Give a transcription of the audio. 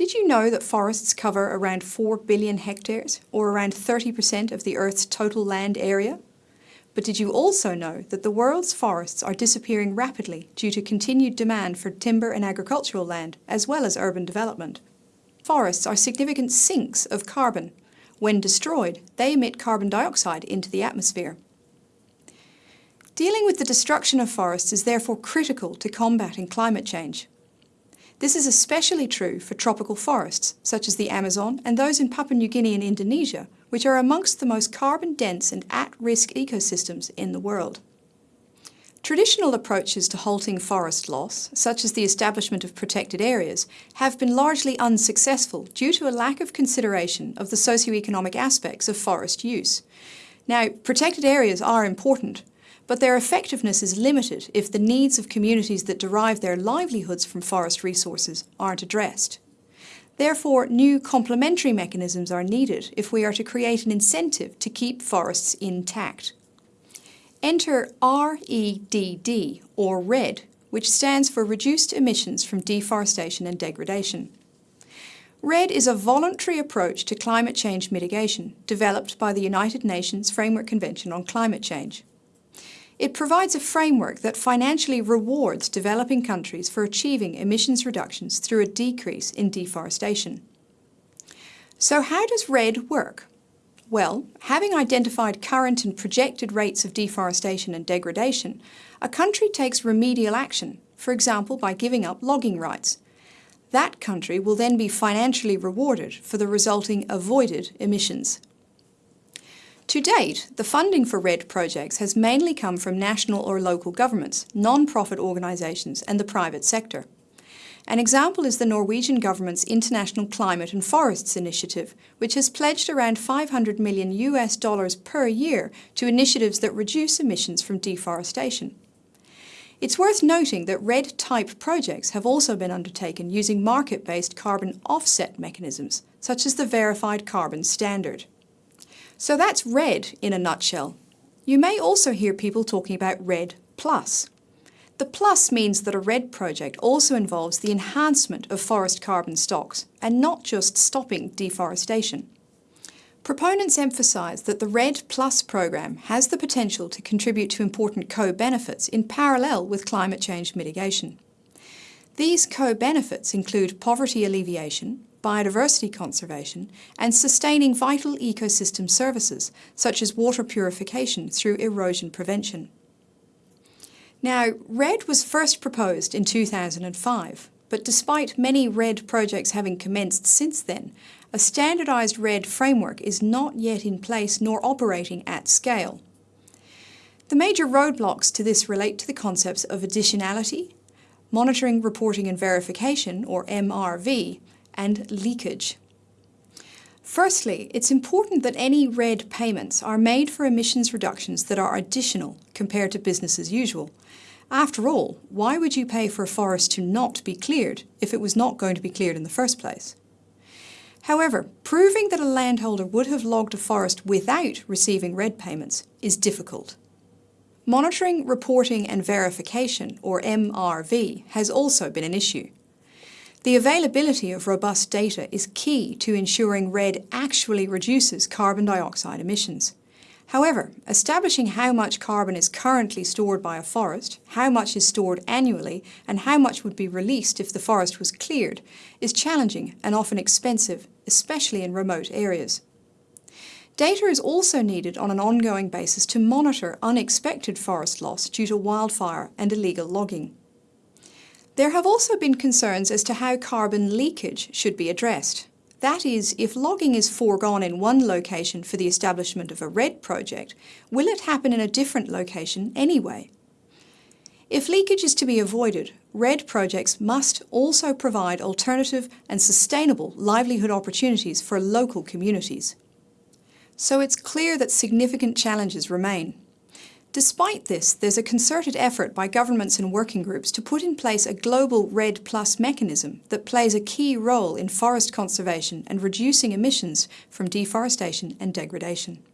Did you know that forests cover around 4 billion hectares, or around 30% of the Earth's total land area? But did you also know that the world's forests are disappearing rapidly due to continued demand for timber and agricultural land, as well as urban development? Forests are significant sinks of carbon. When destroyed, they emit carbon dioxide into the atmosphere. Dealing with the destruction of forests is therefore critical to combating climate change. This is especially true for tropical forests, such as the Amazon and those in Papua New Guinea and Indonesia, which are amongst the most carbon-dense and at-risk ecosystems in the world. Traditional approaches to halting forest loss, such as the establishment of protected areas, have been largely unsuccessful due to a lack of consideration of the socio-economic aspects of forest use. Now, protected areas are important, but their effectiveness is limited if the needs of communities that derive their livelihoods from forest resources aren't addressed. Therefore, new complementary mechanisms are needed if we are to create an incentive to keep forests intact. Enter REDD, or RED, which stands for Reduced Emissions from Deforestation and Degradation. REDD is a voluntary approach to climate change mitigation developed by the United Nations Framework Convention on Climate Change. It provides a framework that financially rewards developing countries for achieving emissions reductions through a decrease in deforestation. So how does REDD work? Well, having identified current and projected rates of deforestation and degradation, a country takes remedial action, for example by giving up logging rights. That country will then be financially rewarded for the resulting avoided emissions. To date, the funding for REDD projects has mainly come from national or local governments, non-profit organisations and the private sector. An example is the Norwegian government's International Climate and Forests Initiative, which has pledged around 500 million US dollars per year to initiatives that reduce emissions from deforestation. It's worth noting that REDD-type projects have also been undertaken using market-based carbon offset mechanisms, such as the Verified Carbon Standard. So that's REDD in a nutshell. You may also hear people talking about REDD Plus. The plus means that a REDD project also involves the enhancement of forest carbon stocks and not just stopping deforestation. Proponents emphasise that the REDD Plus program has the potential to contribute to important co-benefits in parallel with climate change mitigation. These co-benefits include poverty alleviation, biodiversity conservation, and sustaining vital ecosystem services, such as water purification through erosion prevention. Now, REDD was first proposed in 2005, but despite many REDD projects having commenced since then, a standardised REDD framework is not yet in place nor operating at scale. The major roadblocks to this relate to the concepts of additionality, monitoring, reporting and verification, or MRV, and leakage. Firstly, it's important that any REDD payments are made for emissions reductions that are additional compared to business as usual. After all, why would you pay for a forest to not be cleared if it was not going to be cleared in the first place? However, proving that a landholder would have logged a forest without receiving REDD payments is difficult. Monitoring, reporting and verification, or MRV, has also been an issue. The availability of robust data is key to ensuring REDD actually reduces carbon dioxide emissions. However, establishing how much carbon is currently stored by a forest, how much is stored annually, and how much would be released if the forest was cleared is challenging and often expensive, especially in remote areas. Data is also needed on an ongoing basis to monitor unexpected forest loss due to wildfire and illegal logging. There have also been concerns as to how carbon leakage should be addressed. That is, if logging is foregone in one location for the establishment of a REDD project, will it happen in a different location anyway? If leakage is to be avoided, REDD projects must also provide alternative and sustainable livelihood opportunities for local communities. So it's clear that significant challenges remain. Despite this, there's a concerted effort by governments and working groups to put in place a global REDD Plus mechanism that plays a key role in forest conservation and reducing emissions from deforestation and degradation.